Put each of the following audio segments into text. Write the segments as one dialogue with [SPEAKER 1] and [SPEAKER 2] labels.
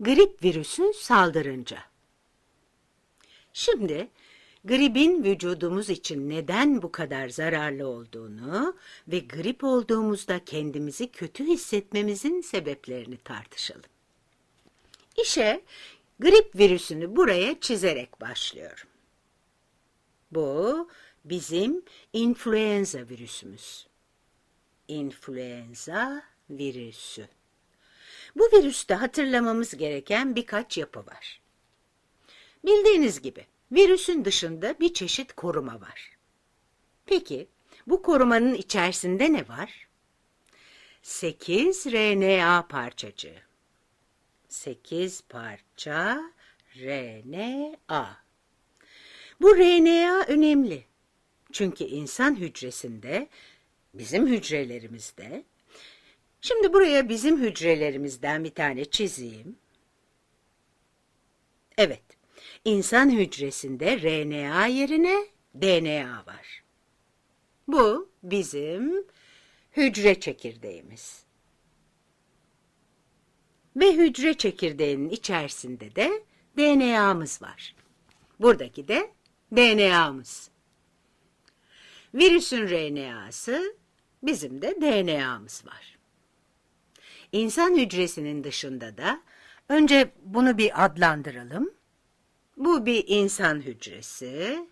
[SPEAKER 1] grip virüsü saldırınca. Şimdi gripin vücudumuz için neden bu kadar zararlı olduğunu ve grip olduğumuzda kendimizi kötü hissetmemizin sebeplerini tartışalım. İşe grip virüsünü buraya çizerek başlıyorum. Bu bizim influenza virüsümüz. İnfluenza virüsü. Bu virüste hatırlamamız gereken birkaç yapı var. Bildiğiniz gibi virüsün dışında bir çeşit koruma var. Peki bu korumanın içerisinde ne var? 8 RNA parçacığı. 8 parça RNA. Bu RNA önemli. Çünkü insan hücresinde, bizim hücrelerimizde, şimdi buraya bizim hücrelerimizden bir tane çizeyim. Evet, insan hücresinde RNA yerine DNA var. Bu bizim hücre çekirdeğimiz. Ve hücre çekirdeğinin içerisinde de DNA'mız var. Buradaki de DNA'mız. Virüsün RNA'sı, bizim de DNA'mız var. İnsan hücresinin dışında da önce bunu bir adlandıralım. Bu bir insan hücresi.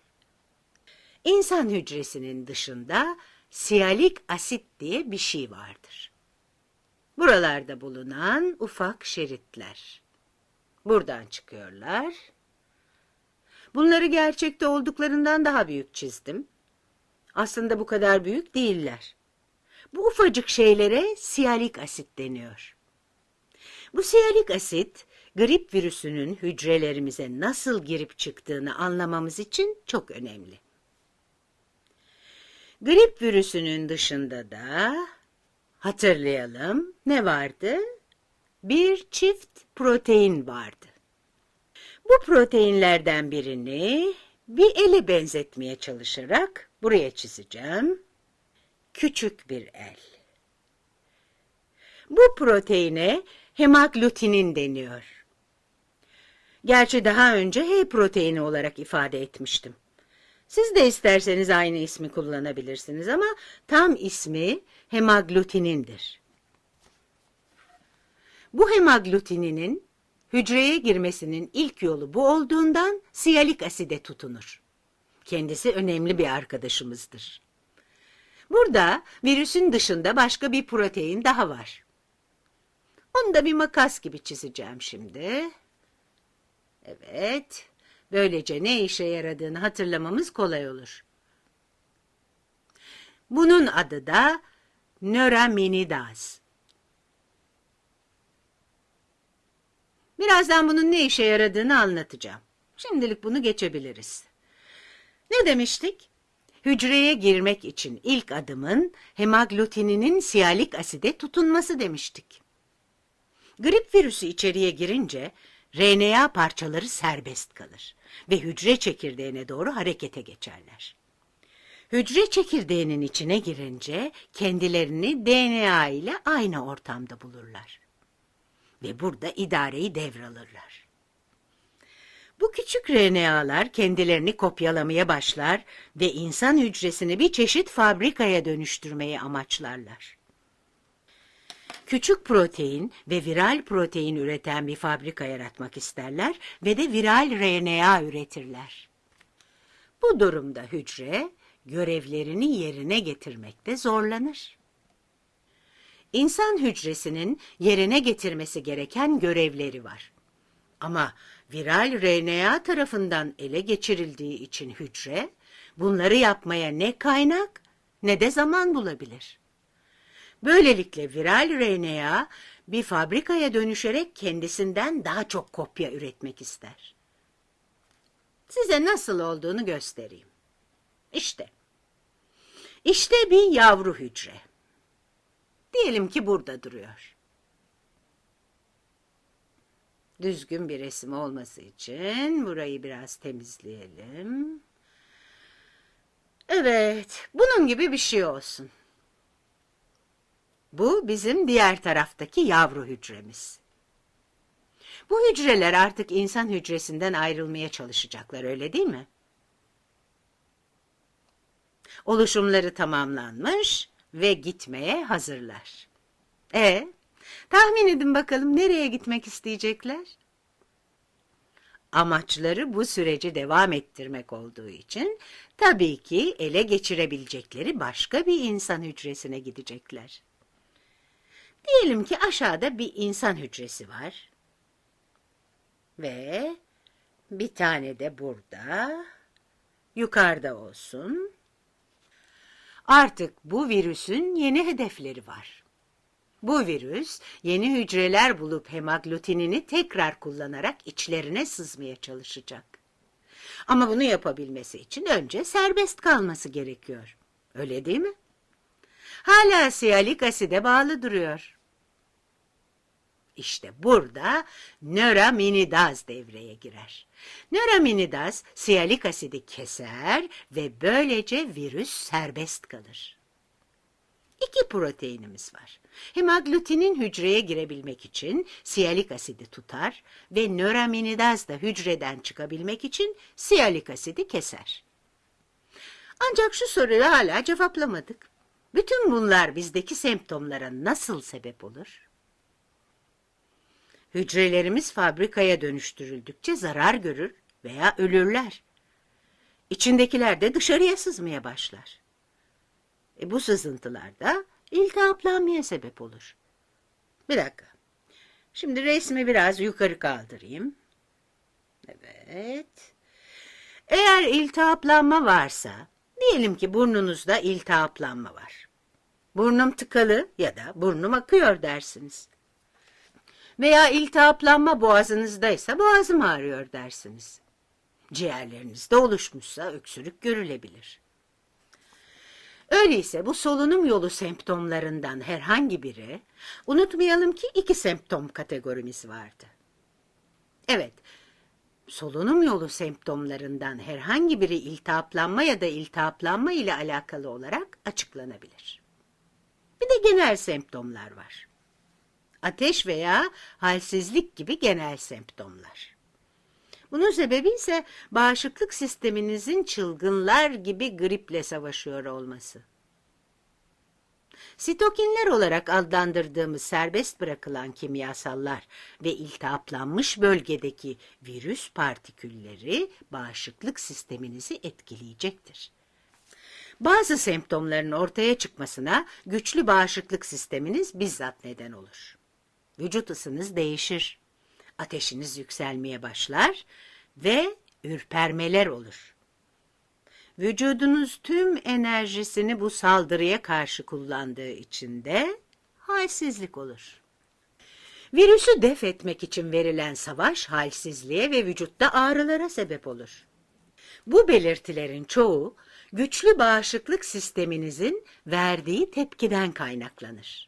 [SPEAKER 1] İnsan hücresinin dışında siyalik asit diye bir şey vardır. Buralarda bulunan ufak şeritler. Buradan çıkıyorlar. Bunları gerçekte olduklarından daha büyük çizdim. Aslında bu kadar büyük değiller. Bu ufacık şeylere siyalik asit deniyor. Bu siyalik asit, grip virüsünün hücrelerimize nasıl girip çıktığını anlamamız için çok önemli. Grip virüsünün dışında da hatırlayalım ne vardı? Bir çift protein vardı. Bu proteinlerden birini bir ele benzetmeye çalışarak buraya çizeceğim. Küçük bir el. Bu proteine hemaglutinin deniyor. Gerçi daha önce H proteini olarak ifade etmiştim. Siz de isterseniz aynı ismi kullanabilirsiniz ama tam ismi hemaglutinindir. Bu hemaglutininin hücreye girmesinin ilk yolu bu olduğundan siyalik aside tutunur. Kendisi önemli bir arkadaşımızdır. Burada virüsün dışında başka bir protein daha var. Onu da bir makas gibi çizeceğim şimdi. Evet, böylece ne işe yaradığını hatırlamamız kolay olur. Bunun adı da nöraminidaz. Birazdan bunun ne işe yaradığını anlatacağım. Şimdilik bunu geçebiliriz. Ne demiştik? Hücreye girmek için ilk adımın hemaglutininin siyalik aside tutunması demiştik. Grip virüsü içeriye girince RNA parçaları serbest kalır ve hücre çekirdeğine doğru harekete geçerler. Hücre çekirdeğinin içine girince kendilerini DNA ile aynı ortamda bulurlar ve burada idareyi devralırlar. Bu küçük RNA'lar kendilerini kopyalamaya başlar ve insan hücresini bir çeşit fabrikaya dönüştürmeyi amaçlarlar. Küçük protein ve viral protein üreten bir fabrika yaratmak isterler ve de viral RNA üretirler. Bu durumda hücre görevlerini yerine getirmekte zorlanır. İnsan hücresinin yerine getirmesi gereken görevleri var. Ama viral RNA tarafından ele geçirildiği için hücre bunları yapmaya ne kaynak ne de zaman bulabilir. Böylelikle viral RNA bir fabrikaya dönüşerek kendisinden daha çok kopya üretmek ister. Size nasıl olduğunu göstereyim. İşte. İşte bir yavru hücre. Diyelim ki burada duruyor. Düzgün bir resim olması için burayı biraz temizleyelim. Evet, bunun gibi bir şey olsun. Bu bizim diğer taraftaki yavru hücremiz. Bu hücreler artık insan hücresinden ayrılmaya çalışacaklar öyle değil mi? Oluşumları tamamlanmış ve gitmeye hazırlar. E, tahmin edin bakalım nereye gitmek isteyecekler? Amaçları bu süreci devam ettirmek olduğu için tabii ki ele geçirebilecekleri başka bir insan hücresine gidecekler. Diyelim ki aşağıda bir insan hücresi var. Ve bir tane de burada, yukarıda olsun. Artık bu virüsün yeni hedefleri var. Bu virüs yeni hücreler bulup hemaglutinini tekrar kullanarak içlerine sızmaya çalışacak. Ama bunu yapabilmesi için önce serbest kalması gerekiyor. Öyle değil mi? Hala siyalik aside bağlı duruyor. İşte burada nöraminidaz devreye girer. Nöraminidaz siyalik asidi keser ve böylece virüs serbest kalır. İki proteinimiz var. Hemaglutinin hücreye girebilmek için siyalik asidi tutar ve nöraminidaz da hücreden çıkabilmek için siyalik asidi keser. Ancak şu soruyu hala cevaplamadık. Bütün bunlar bizdeki semptomlara nasıl sebep olur? Hücrelerimiz fabrikaya dönüştürüldükçe zarar görür veya ölürler. İçindekiler de dışarıya sızmaya başlar. E bu sızıntılar da iltihaplanmaya sebep olur. Bir dakika. Şimdi resmi biraz yukarı kaldırayım. Evet. Eğer iltihaplanma varsa, diyelim ki burnunuzda iltihaplanma var. Burnum tıkalı ya da burnum akıyor dersiniz. Veya iltihaplanma boğazınızdaysa boğazım ağrıyor dersiniz. Ciğerlerinizde oluşmuşsa öksürük görülebilir. Öyleyse bu solunum yolu semptomlarından herhangi biri, unutmayalım ki iki semptom kategorimiz vardı. Evet, solunum yolu semptomlarından herhangi biri iltihaplanma ya da iltihaplanma ile alakalı olarak açıklanabilir. Bir de genel semptomlar var. Ateş veya halsizlik gibi genel semptomlar. Bunun sebebi ise bağışıklık sisteminizin çılgınlar gibi griple savaşıyor olması. Sitokinler olarak adlandırdığımız serbest bırakılan kimyasallar ve iltihaplanmış bölgedeki virüs partikülleri bağışıklık sisteminizi etkileyecektir. Bazı semptomların ortaya çıkmasına güçlü bağışıklık sisteminiz bizzat neden olur. Vücut ısınız değişir ateşiniz yükselmeye başlar ve ürpermeler olur. Vücudunuz tüm enerjisini bu saldırıya karşı kullandığı için de halsizlik olur. Virüsü def etmek için verilen savaş halsizliğe ve vücutta ağrılara sebep olur. Bu belirtilerin çoğu güçlü bağışıklık sisteminizin verdiği tepkiden kaynaklanır.